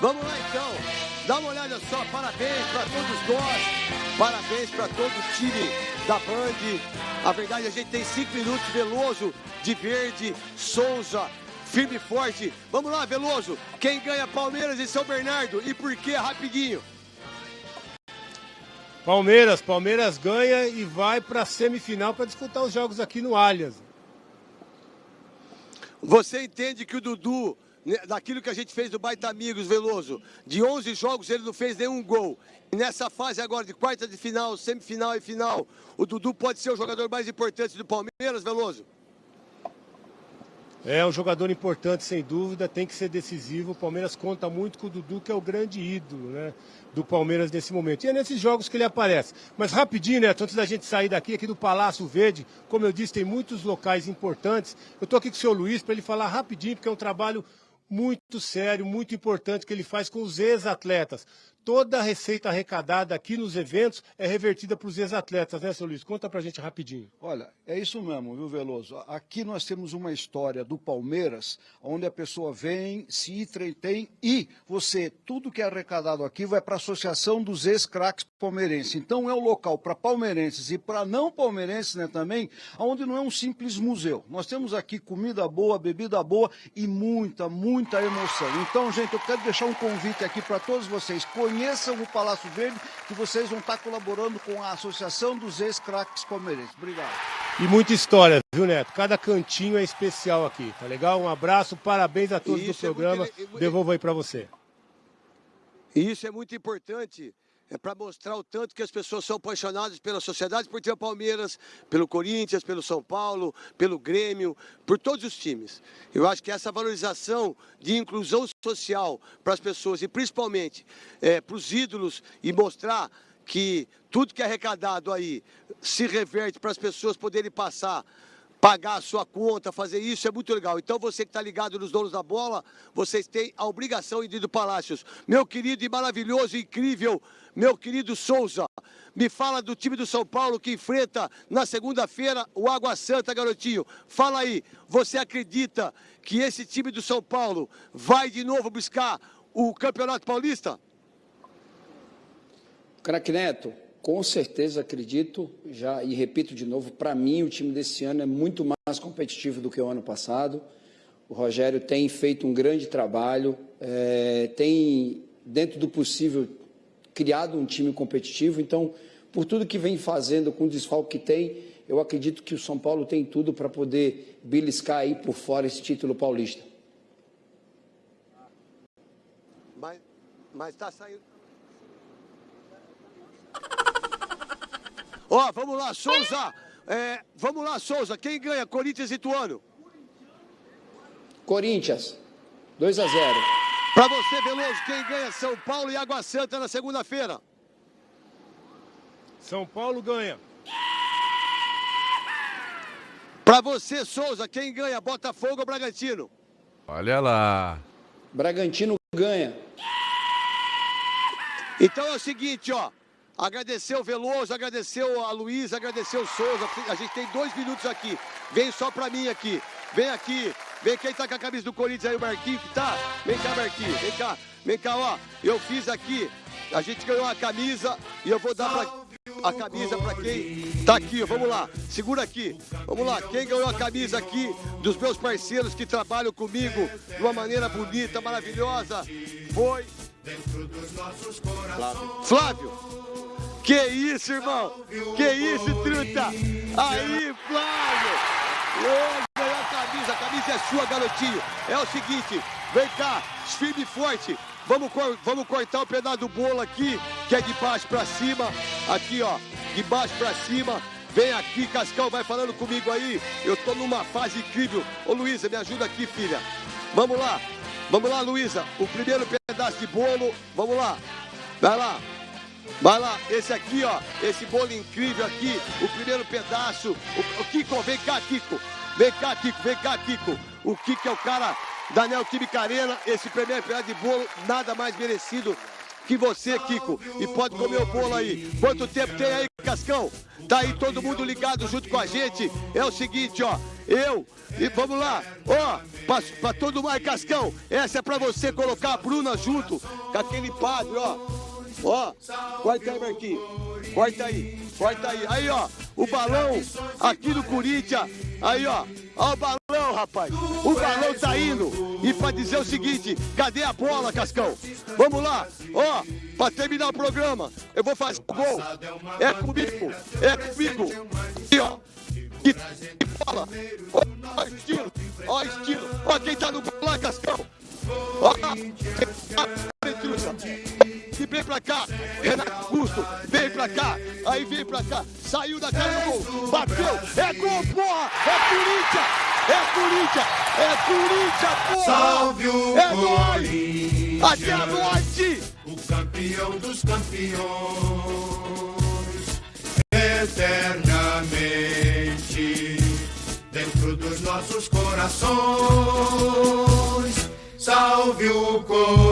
Vamos lá então. Dá uma olhada só. Parabéns para todos nós. Parabéns para todo o time da Band. A verdade, a gente tem cinco minutos. Veloso, de verde, Souza, firme e forte. Vamos lá, Veloso. Quem ganha Palmeiras e São Bernardo? E por que rapidinho? Palmeiras, Palmeiras ganha e vai para a semifinal para disputar os jogos aqui no Allianz. Você entende que o Dudu, daquilo que a gente fez do Baita Amigos, Veloso, de 11 jogos ele não fez nenhum gol. E nessa fase agora de quarta de final, semifinal e final, o Dudu pode ser o jogador mais importante do Palmeiras, Veloso? É um jogador importante, sem dúvida, tem que ser decisivo. O Palmeiras conta muito com o Dudu, que é o grande ídolo né, do Palmeiras nesse momento. E é nesses jogos que ele aparece. Mas rapidinho, Neto, antes da gente sair daqui, aqui do Palácio Verde, como eu disse, tem muitos locais importantes. Eu estou aqui com o senhor Luiz para ele falar rapidinho, porque é um trabalho muito sério, muito importante que ele faz com os ex-atletas toda a receita arrecadada aqui nos eventos é revertida para os ex-atletas, né, seu Luiz? Conta para a gente rapidinho. Olha, é isso mesmo, viu, Veloso? Aqui nós temos uma história do Palmeiras, onde a pessoa vem, se entretém e você, tudo que é arrecadado aqui vai para a Associação dos Ex-Craques Palmeirenses. Então é um local para palmeirenses e para não palmeirenses né, também, onde não é um simples museu. Nós temos aqui comida boa, bebida boa e muita, muita emoção. Então, gente, eu quero deixar um convite aqui para todos vocês. Conheçam o Palácio Verde, que vocês vão estar colaborando com a Associação dos Ex-Craques Palmeirenses. Obrigado. E muita história, viu, Neto? Cada cantinho é especial aqui, tá legal? Um abraço, parabéns a todos do programa. É muito... Devolvo aí para você. Isso é muito importante é para mostrar o tanto que as pessoas são apaixonadas pela sociedade esportiva Palmeiras, pelo Corinthians, pelo São Paulo, pelo Grêmio, por todos os times. Eu acho que essa valorização de inclusão social para as pessoas e principalmente é, para os ídolos e mostrar que tudo que é arrecadado aí se reverte para as pessoas poderem passar pagar a sua conta, fazer isso é muito legal. Então você que está ligado nos donos da bola, vocês têm a obrigação de ir do Palácios. Meu querido e maravilhoso, incrível, meu querido Souza, me fala do time do São Paulo que enfrenta na segunda-feira o Água Santa, garotinho. Fala aí, você acredita que esse time do São Paulo vai de novo buscar o Campeonato Paulista? Crack Neto, com certeza acredito, já e repito de novo, para mim o time desse ano é muito mais competitivo do que o ano passado. O Rogério tem feito um grande trabalho, é, tem, dentro do possível, criado um time competitivo. Então, por tudo que vem fazendo com o desfalque que tem, eu acredito que o São Paulo tem tudo para poder beliscar aí por fora esse título paulista. Mas está saindo. Ó, vamos lá, Souza. É, vamos lá, Souza. Quem ganha? Corinthians e Tuano? Corinthians. 2 a 0. Para você, Veloso, quem ganha? São Paulo e Água Santa na segunda-feira. São Paulo ganha. Para você, Souza, quem ganha? Botafogo ou Bragantino? Olha lá. Bragantino ganha. Então é o seguinte, ó. Agradeceu o Veloso, agradeceu a Luiz, agradeceu o Souza. A gente tem dois minutos aqui. Vem só pra mim aqui. Vem aqui. Vem quem tá com a camisa do Corinthians aí, o Marquinho que tá. Vem cá, Marquinho. Vem cá. Vem cá, ó. Eu fiz aqui. A gente ganhou uma camisa e eu vou dar pra a camisa para quem tá aqui. Vamos lá, segura aqui. Vamos lá, quem ganhou a camisa aqui dos meus parceiros que trabalham comigo de uma maneira bonita, maravilhosa, foi Flávio. Flávio. Que isso, irmão? Que isso, truta? Aí, Flávio! Ô, ganhou a camisa, a camisa é sua, garotinho. É o seguinte, vem cá, firme e forte. Vamos, vamos cortar o pedaço do bolo aqui, que é de baixo pra cima. Aqui, ó, de baixo pra cima. Vem aqui, Cascão, vai falando comigo aí. Eu tô numa fase incrível. Ô, Luísa, me ajuda aqui, filha. Vamos lá. Vamos lá, Luísa. O primeiro pedaço de bolo. Vamos lá. Vai lá. Vai lá, esse aqui, ó, esse bolo incrível aqui, o primeiro pedaço. O, o Kiko, vem cá, Kiko. Vem cá, Kiko, vem cá, Kiko. O Kiko é o cara da Neoquímica Arena. Esse primeiro pedaço de bolo, nada mais merecido que você, Kiko. E pode comer o bolo aí. Quanto tempo tem aí Cascão? Tá aí todo mundo ligado junto com a gente. É o seguinte, ó. Eu, e vamos lá, ó, pra, pra todo mundo, Cascão, essa é pra você colocar a Bruna junto com aquele padre, ó. Ó, corta aí, Marquinhos. Corta aí, corta aí. Aí, ó, o balão aqui do Corinthians. Aí, ó, ó o balão, rapaz. O balão tá indo. E pra dizer o seguinte, cadê a bola, Cascão? Vamos lá, ó, pra terminar o programa, eu vou fazer o gol. É comigo, é comigo. E, ó, que, bola. Ó, ó, estilo, ó, estilo. Ó, quem tá no gol lá, Cascão. Ó, e vem pra cá, Renato Augusto, vem pra cá, aí vem pra cá, saiu da cara do gol, bateu, é gol, porra, é Corinthians, é Corinthians, é Corinthians, porra, Salve o é Corinthians, até a noite. o campeão dos campeões, eternamente dentro dos nossos corações. Salve o Corinthians.